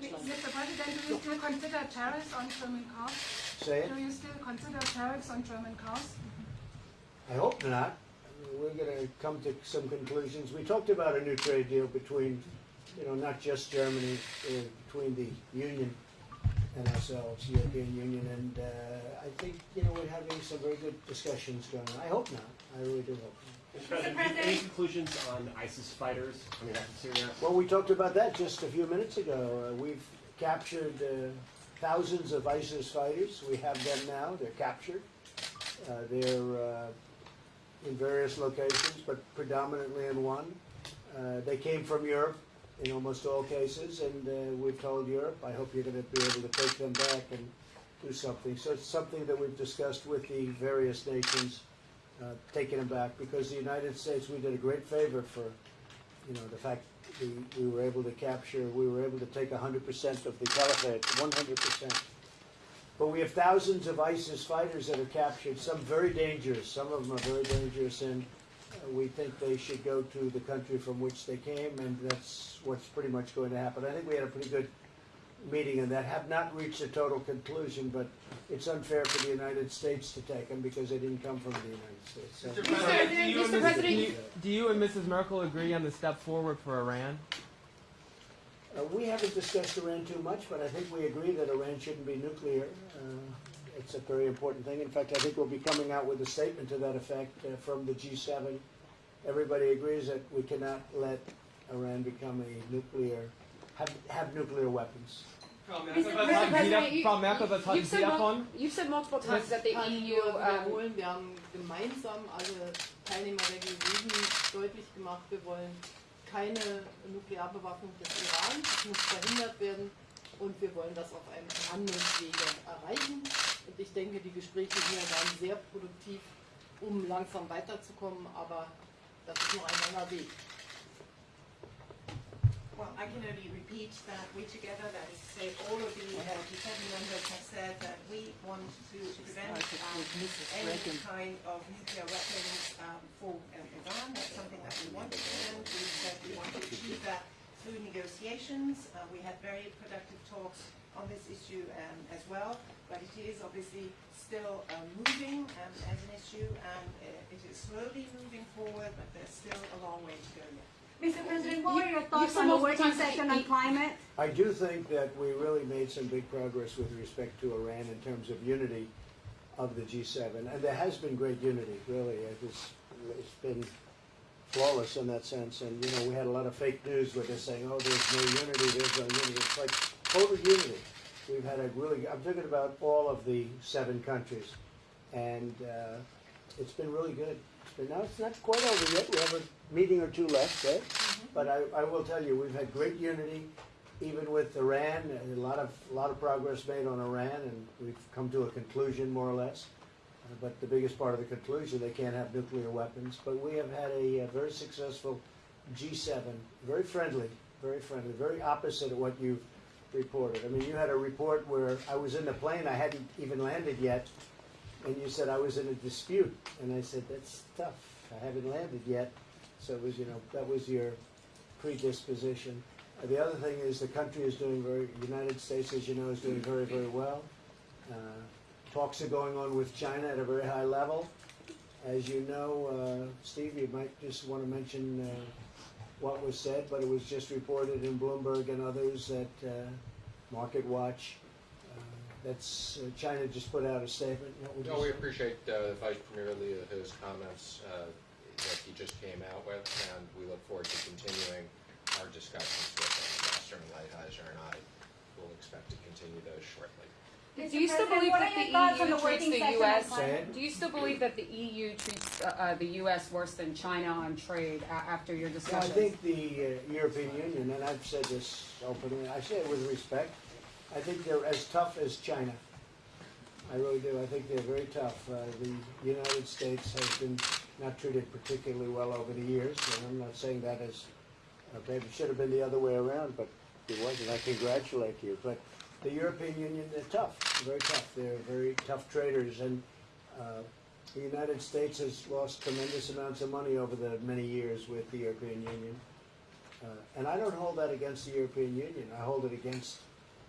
Deutschland. Mr. President, do you still consider tariffs on German cars? Say it. Do you still consider tariffs on German cars? I hope not. We're going to come to some conclusions. We talked about a new trade deal between, you know, not just Germany, uh, between the Union and ourselves, the European Union, and uh, I think, you know, we're having some very good discussions going on. I hope not. I really do hope not. Mr. President, do any conclusions on ISIS fighters coming back to Syria? Well, we talked about that just a few minutes ago. Uh, we've captured uh, thousands of ISIS fighters. We have them now. They're captured. Uh, they're uh, in various locations, but predominantly in one. Uh, they came from Europe in almost all cases, and uh, we've told Europe, I hope you're going to be able to take them back and do something. So it's something that we've discussed with the various nations, uh, taking them back, because the United States, we did a great favor for you know, the fact we, we were able to capture, we were able to take 100% of the caliphate, 100%. But we have thousands of ISIS fighters that are captured, some very dangerous, some of them are very dangerous, and uh, we think they should go to the country from which they came, and that's what's pretty much going to happen. I think we had a pretty good meeting and that, have not reached a total conclusion, but it's unfair for the United States to take them because they didn't come from the United States. So- Mr. President, do you and Mr. Mrs. President, do you- do you and Mrs. Merkel agree on the step forward for Iran? Uh, we haven't discussed Iran too much, but I think we agree that Iran shouldn't be nuclear. Uh, it's a very important thing. In fact, I think we'll be coming out with a statement to that effect uh, from the G7. Everybody agrees that we cannot let Iran become a nuclear, have, have nuclear weapons. Frau. Merkel, was Mr. halten Sie davon? you've said multiple times that the EU. nur Um, wiederholen, wir haben gemeinsam alle Teilnehmer der G7 deutlich gemacht, wir wollen keine Nuklearbewaffnung des Iran, das muss verhindert werden und wir wollen das auf einem Verhandlungswege erreichen. Und ich denke, die Gespräche hier waren sehr produktiv, um langsam weiterzukommen, aber das ist noch ein langer Weg. Well, I can only repeat that we together, that is to say, all of the uh, G7 members have said that we want to prevent um, any kind of nuclear weapons um, for Iran. That's something that we want to prevent. We said we want to achieve that through negotiations. Uh, we had very productive talks on this issue um, as well, but it is obviously still uh, moving um, as an issue, and uh, it is slowly moving forward, but there's still a long way to go yet. Mr. President, what are your thoughts said on the working session on climate? I do think that we really made some big progress with respect to Iran in terms of unity of the G7, and there has been great unity, really. It was, it's been flawless in that sense, and you know, we had a lot of fake news where they're saying, "Oh, there's no unity, there's no unity." It's like total unity. We've had a really. I'm talking about all of the seven countries, and uh, it's been really good. It's now it's not quite over yet. We have a meeting or two left, right? But I, I will tell you, we've had great unity, even with Iran. and A lot of a lot of progress made on Iran, and we've come to a conclusion more or less. Uh, but the biggest part of the conclusion, they can't have nuclear weapons. But we have had a, uh very successful G7, very friendly, very friendly, very opposite of what you've reported. I mean, you had a report where I was in the plane, I hadn't even landed yet, and you said I was in a dispute, and I said that's tough. I haven't landed yet, so it was you know that was your predisposition. Uh, the other thing is the country is doing very. United States, as you know, is doing very very well. Uh, talks are going on with China at a very high level. As you know, uh, Steve, you might just want to mention uh, what was said, but it was just reported in Bloomberg and others that uh, Market Watch. Uh, that's uh, China just put out a statement. What would you No, we say? appreciate uh, Vice Premier Liu He's comments uh, that he just came out with, and we look forward to continuing our discussions with Ambassador Lighthizer, and I will expect to continue those shortly. do you still believe that the EU treats the U.S. Do you still believe that the EU treats uh, uh, the U.S. worse than China on trade a- after your Yeah, I think the uh, European Union, and I've said this openly, I say it with respect, I think they're as tough as China. I really do. I think they're very tough. Uh, the United States has been not treated particularly well over the years, and I'm not saying that as maybe it should have been the other way around, but it wasn't. I congratulate you. But the European Union, they're tough, very tough. They're very tough traders, and uh, the United States has lost tremendous amounts of money over the many years with the European Union. Uh, and I don't hold that against the European Union. I hold it against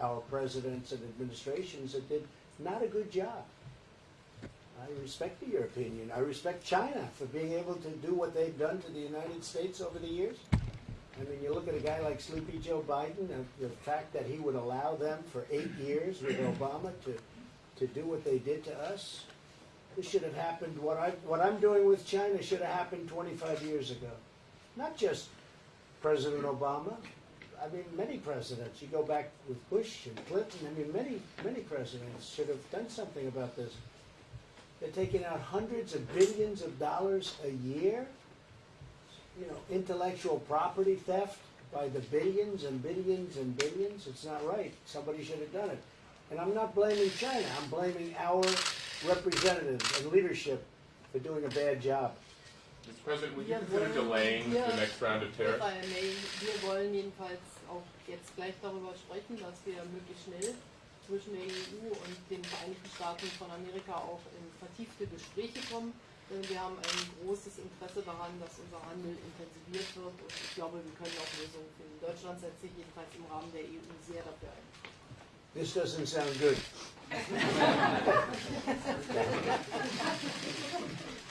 our presidents and administrations that did not a good job. I respect the European Union. I respect China for being able to do what they've done to the United States over the years. I mean, you look at a guy like Sleepy Joe Biden, the fact that he would allow them for eight years with Obama to, to do what they did to us. This should have happened, what I, what I'm doing with China should have happened twenty-five years ago. Not just President Obama, I mean, many presidents. You go back with Bush and Clinton, I mean, many, many presidents should have done something about this. They're taking out hundreds of billions of dollars a year. You know, intellectual property theft by the billions and billions and billions. It's not right. Somebody should have done it. And I'm not blaming China. I'm blaming our representatives and leadership for doing a bad job. Mr. President, would you Wir consider delaying hier- the next round of tariffs? Wir wollen jedenfalls auch jetzt gleich darüber sprechen, dass wir möglichst schnell zwischen der EU und den Vereinigten Staaten von Amerika auch in vertiefte Gespräche kommen. Denn wir haben ein großes Interesse daran, dass unser Handel intensiviert wird und ich glaube, wir können auch Lösungen finden. Deutschland setzt sich jedenfalls im Rahmen der EU sehr dafür ein. This doesn't sound good.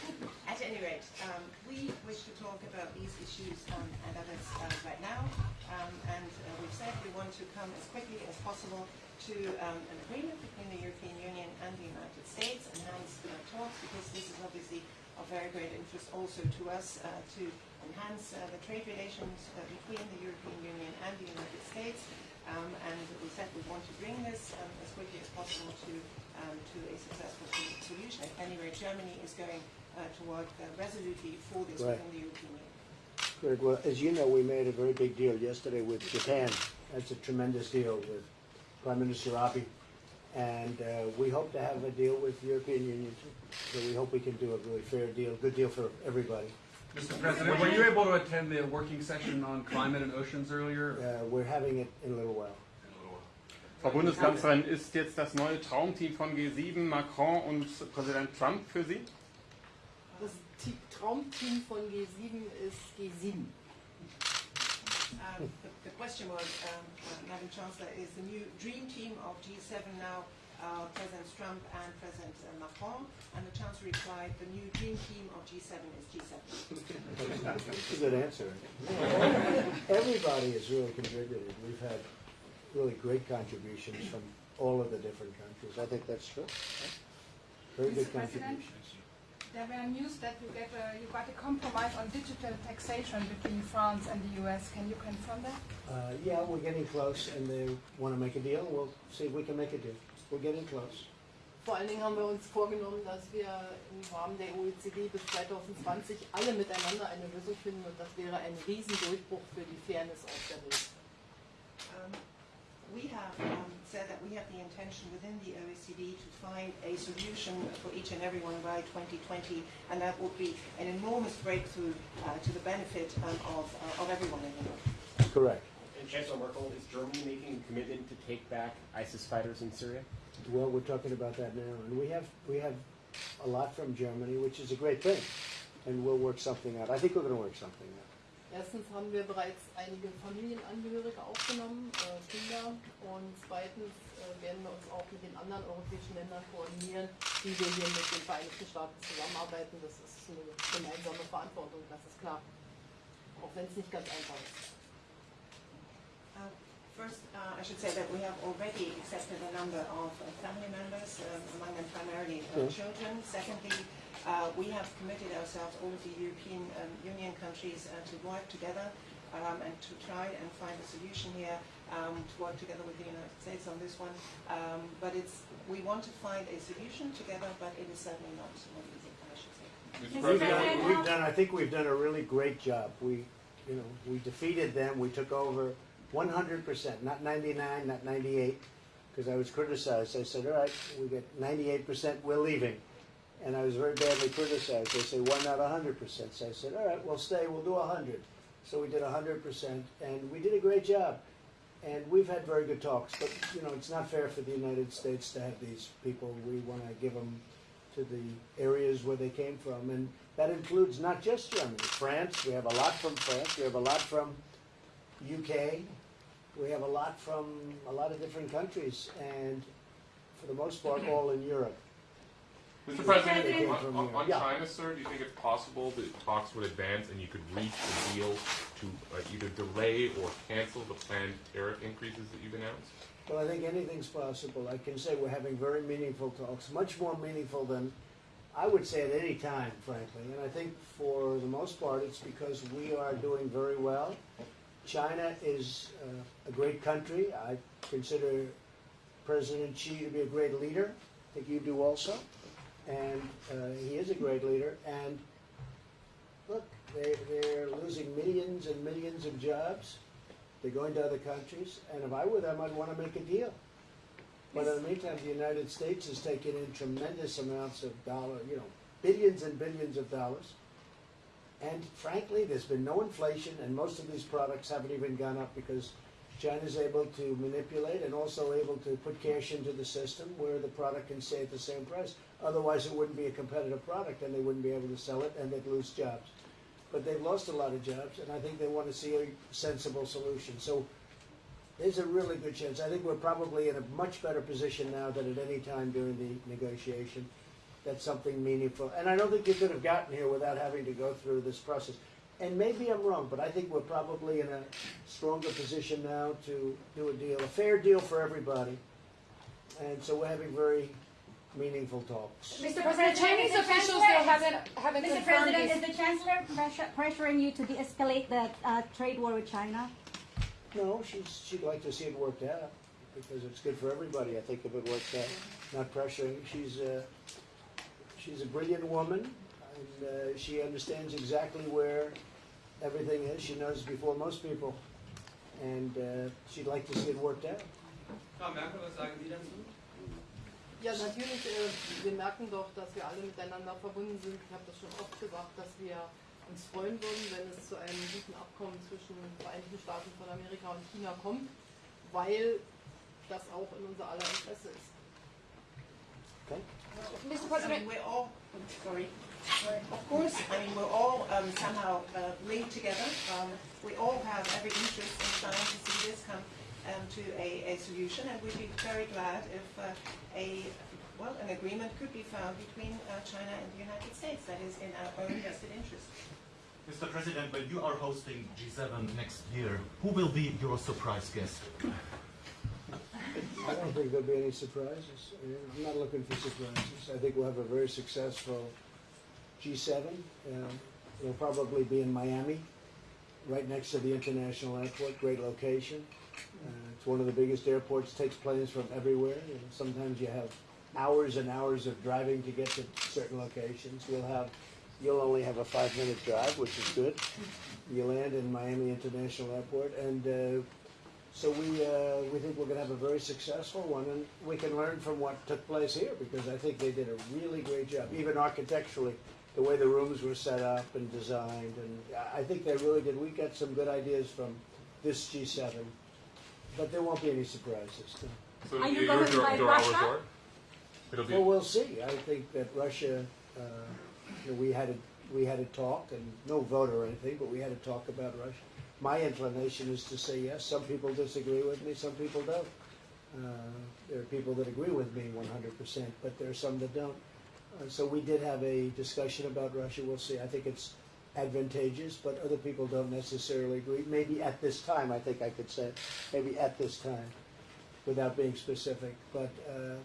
At any rate, um, we wish to talk about these issues um, and others uh, right now. Um, and uh, we've said we want to come as quickly as possible to um, an agreement between the European Union and the United States, and enhance uh, talks, because this is obviously of very great interest also to us uh, to enhance uh, the trade relations uh, between the European Union and the United States. Um, and we said we want to bring this um, as quickly as possible to um, to a successful solution. At any rate, Germany is going uh, to work uh, resolutely for this Right. within the European Union. Good. Well, as you know, we made a very big deal yesterday with Japan. That's a tremendous deal with Prime Minister Abe. And uh, we hope to have a deal with the European Union too. So we hope we can do a really fair deal, good deal for everybody. Mr. President, were you able to attend the working session on climate and oceans earlier? Uh, we're having it in a little while. Frau Bundeskanzlerin, ist jetzt das neue Traumteam von G7 Macron und Präsident Trump für Sie? Das T- Traumteam von G7 ist G7. Um, the, the question was, um, uh, Madam Chancellor, is the new dream team of G7 now uh, President Trump and President uh, Macron? And the Chancellor replied, the new dream team of G7 is G7. That's a good answer. Everybody has really contributed. We've had really great contributions from all of the different countries. I think that's true. Very good Mr. President? contributions. There were news that you get a, you got a compromise on digital taxation between France and the US. Can you confirm that? Uh, yeah, we're getting close, and they want to make a deal. We'll see if we can make a deal. We're getting close. Vor allen Dingen haben wir uns vorgenommen, dass wir im Rahmen der OECD bis 2020 alle miteinander eine Lösung finden und das wäre ein Riesendurchbruch für die Fairness auf der Welt. Intention within the OECD to find a solution for each and everyone by 2020, and that would be an enormous breakthrough uh, to the benefit um, of, uh, of everyone in the world. Correct. And Chancellor Merkel, is Germany making a commitment to take back ISIS fighters in Syria? Well, we're talking about that now, and we have we have a lot from Germany, which is a great thing, and we'll work something out. I think we're going to work something out. Erstens haben wir bereits einige Familienangehörige aufgenommen, äh, Kinder, und zweitens äh, werden wir uns auch mit den anderen europäischen Ländern koordinieren, wie wir hier mit den Vereinigten Staaten zusammenarbeiten. Das ist eine gemeinsame Verantwortung, das ist klar. Auch wenn es nicht ganz einfach ist. Uh, First, uh, I should say that we have already accepted a number of uh, family members, um, among them primarily uh, Yes. children. Secondly, uh, we have committed ourselves, all of the European um, Union countries, uh, to work together um, and to try and find a solution here, um, to work together with the United States on this one. Um, But it's, we want to find a solution together, but it is certainly not not easy, I should say. We've done, we've done, I think we've done a really great job. We, you know, we defeated them, we took over one hundred percent, not ninety-nine, not ninety-eight, because I was criticized. I said, all right, we get ninety-eight percent, we're leaving. And I was very badly criticized. They say, why not hundred percent? So I said, all right, we'll stay, we'll do hundred. So we did hundred percent, and we did a great job. And we've had very good talks, but, you know, it's not fair for the United States to have these people. We want to give them to the areas where they came from, and that includes not just Germany, France. We have a lot from France. We have a lot from UK. We have a lot from a lot of different countries, and for the most part, all in Europe. Mr. President- President, on, on, on Yeah. China, sir, do you think it's possible that talks would advance and you could reach a deal to uh, either delay or cancel the planned tariff increases that you've announced? Well, I think anything's possible. I can say we're having very meaningful talks, much more meaningful than I would say at any time, frankly. And I think for the most part, it's because we are doing very well. China is uh, a great country. I consider President Xi to be a great leader. I think you do also. And uh, he is a great leader. And look, they, they're losing millions and millions of jobs. They're going to other countries, and if I were them, I'd want to make a deal. But in the meantime, the United States is taking in tremendous amounts of dollar, you know, billions and billions of dollars. And frankly, there's been no inflation, and most of these products haven't even gone up because China's able to manipulate and also able to put cash into the system where the product can stay at the same price. Otherwise, it wouldn't be a competitive product, and they wouldn't be able to sell it, and they'd lose jobs but they've lost a lot of jobs, and I think they want to see a sensible solution. So there's a really good chance. I think we're probably in a much better position now than at any time during the negotiation. That's something meaningful. And I don't think you could have gotten here without having to go through this process. And maybe I'm wrong, but I think we're probably in a stronger position now to do a deal, a fair deal for everybody. And so we're having very meaningful talks. Mr. President, the Chinese Mr. officials, Chancellor, they haven't, haven't Mr. confirmed President, is the Chancellor pressure, pressuring you to de-escalate the uh, trade war with China? No, she's, she'd like to see it worked out, because it's good for everybody, I think, if it works out. Not pressuring, she's a, she's a brilliant woman, and uh, she understands exactly where everything is, she knows before most people, and uh, she'd like to see it worked out. Frau Merkel, was sagen Sie dazu? Ja, natürlich, äh, wir merken doch, dass wir alle miteinander verbunden sind. Ich habe das schon oft gesagt, dass wir uns freuen würden, wenn es zu einem guten Abkommen zwischen den Vereinigten Staaten von Amerika und China kommt, weil das auch in unser aller Interesse ist. Okay? Mr. President, we're all, sorry, of course, I mean, we're all um, somehow uh, linked together. Um, we all have every interest in trying to see this come um, to a, a solution, and we'd be very glad if uh, a, well, an agreement could be found between uh, China and the United States that is in our own vested interest. Mr. President, when you are hosting G7 next year, who will be your surprise guest? I don't think there'll be any surprises. I'm not looking for surprises. I think we'll have a very successful G7. Um, It'll probably be in Miami, right next to the international airport, great location. Uh, It's one of the biggest airports, takes planes from everywhere. Sometimes you have hours and hours of driving to get to certain locations. We'll have, you'll only have a five-minute drive, which is good. You land in Miami International Airport, and uh, so we, uh, we think we're gonna have a very successful one, and we can learn from what took place here, because I think they did a really great job, even architecturally, the way the rooms were set up and designed, and I- I think they really did. We got some good ideas from this G7, but there won't be any surprises. no. So Are you going you're, Russia? It'll be, Well, we'll see. I think that Russia, uh, you know, we had a, we had a talk, and no vote or anything, but we had a talk about Russia. My inclination is to say yes. Some people disagree with me, some people don't. Uh, There are people that agree with me one hundred percent, but there are some that don't. Uh, So we did have a discussion about Russia. We'll see. I think it's advantageous, but other people don't necessarily agree. Maybe at this time, I think I could say, maybe at this time, without being specific. But uh,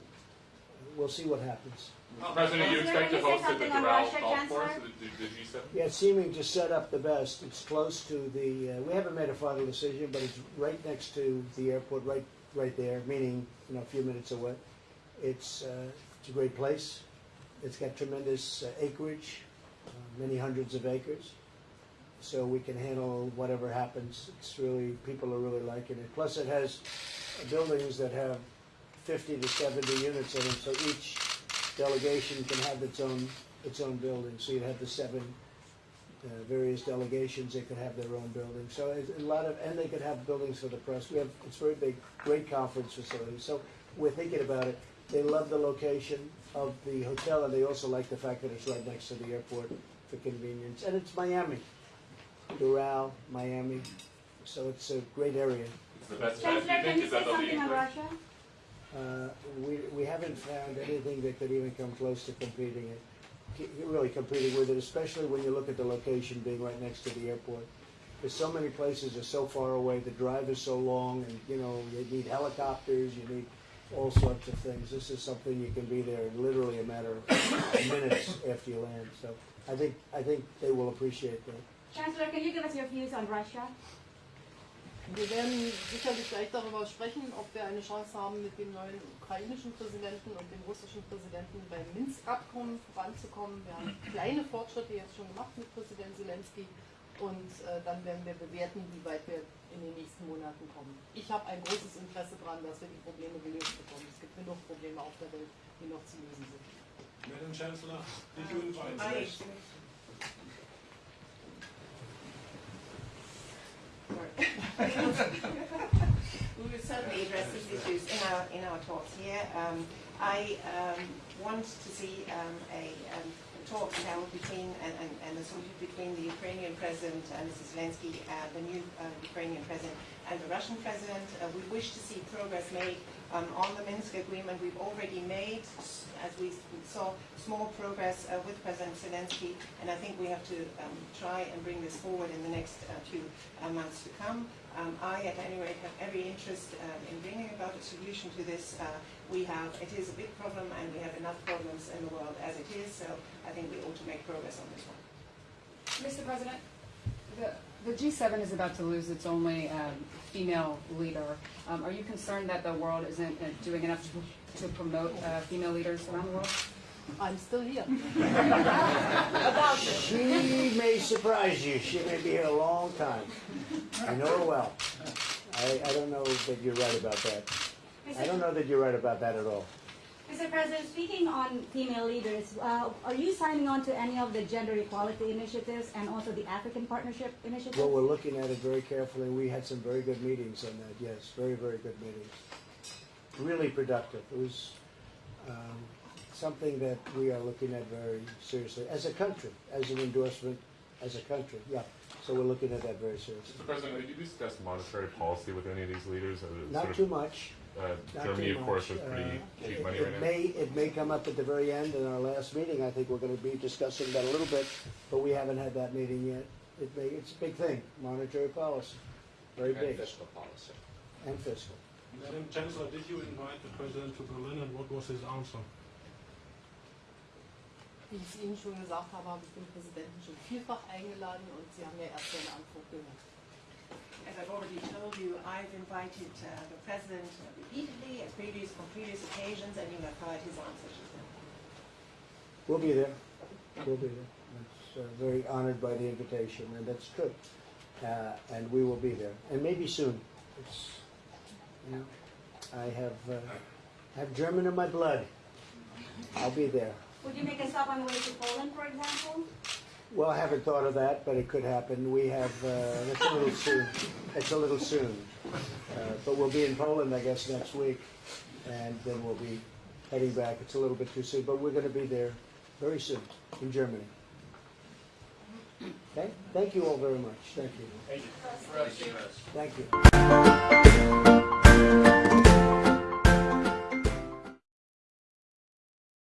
we'll see what happens. Mr. President, you expect to Can you say host at the something on Doral Russia, Golf Course, Chancellor? the, the, the G7? Yeah, it's seeming to set up the best. It's close to the, uh, we haven't made a final decision, but it's right next to the airport, right, right there, meaning, you know, a few minutes away. It's, uh, it's a great place. It's got tremendous uh, acreage, uh, many hundreds of acres. So we can handle whatever happens. It's really, people are really liking it. Plus it has buildings that have fifty to seventy units in them, so each delegation can have its own, its own building. So you'd have the seven uh, various delegations, they could have their own buildings. So it's a lot of, and they could have buildings for the press. We have, it's very big, great conference facility. So we're thinking about it. They love the location of the hotel, and they also like the fact that it's right next to the airport for convenience. And it's Miami, Doral, Miami. so it's a great area. It's the best Chancellor, can you say that they'll be something on English? Russia? Uh, we, we haven't found anything that could even come close to competing it, really competing with it, especially when you look at the location being right next to the airport. There's so many places are so far away, the drive is so long, and you know you need helicopters, you need all sorts of things. This is something you can be there in literally a matter of minutes after you land. So I think I think they will appreciate that. Chancellor, can you give us your views on Russia? Wir werden sicherlich gleich darüber sprechen, ob wir eine Chance haben, mit dem neuen ukrainischen Präsidenten und dem russischen Präsidenten beim Minsk-Abkommen voranzukommen. Wir haben kleine Fortschritte jetzt schon gemacht mit Präsident Zelensky und äh, dann werden wir bewerten, wie weit wir in den nächsten Monaten kommen. Ich habe ein großes Interesse daran, dass wir die Probleme gelöst bekommen. Es gibt genug Probleme auf der Welt, die noch zu lösen sind. Madam Chancellor, did you invite we will certainly address these issues in our, in our talks here. Um, I um, want to see um, a um, talks held between and, and, and a solution between the Ukrainian president, uh, Mr. Zelensky, uh, the new uh, Ukrainian president, and the Russian president. Uh, we wish to see progress made um, on the Minsk agreement. We've already made, as we saw, small progress uh, with President Zelensky, and I think we have to um, try and bring this forward in the next uh, few uh, months to come. Um, I, at any rate, have every interest um, in bringing about a solution to this. Uh, we have, it is a big problem, and we have enough problems in the world as it is, so I think we ought to make progress on this one. Mr. President, the, the G7 is about to lose its only um, female leader. Um, are you concerned that the world isn't uh, doing enough to, to promote uh, female leaders around the world? I'm still here. She may surprise you. She may be here a long time. I know her well. I, I don't know that you're right about that. I don't know that you're right about that at all. Mr. President, speaking on female leaders, uh, are you signing on to any of the gender equality initiatives and also the African Partnership Initiative? Well, we're looking at it very carefully. We had some very good meetings on that, yes, very, very good meetings. Really productive. It was um, something that we are looking at very seriously as a country, as an endorsement, as a country, yeah. So we're looking at that very seriously. Mr. President, have you discuss monetary policy with any of these leaders? Or sort Not of, too much. Uh, Not Germany, too of course, much. was pretty Uh, cheap it- money it right now. may, It may come up at the very end in our last meeting. I think we're going to be discussing that a little bit, but we haven't had that meeting yet. It may, it's a big thing, monetary policy, very And big, fiscal policy. and fiscal. Madam Chancellor, did you invite the president to Berlin and what was his answer? Wie ich es Ihnen schon gesagt habe, habe ich den Präsidenten schon vielfach eingeladen und Sie haben ja erst seine Antwort gehört. As I've already told you, I've invited uh, the president repeatedly at previous, on previous occasions, and you have heard his answers. We'll be there. We'll be there. It's uh, very honored by the invitation, and that's good. Uh, and we will be there, and maybe soon. It's, you know, I have uh, have German in my blood. I'll be there. Would you make a stop on the way to Poland, for example? Well, I haven't thought of that, but it could happen. We have. Uh, it's a little soon. It's a little soon. Uh, but we'll be in Poland, I guess, next week, and then we'll be heading back. It's a little bit too soon, but we're going to be there very soon in Germany. Okay. Thank you all very much. Thank you. Thank you. Thank you.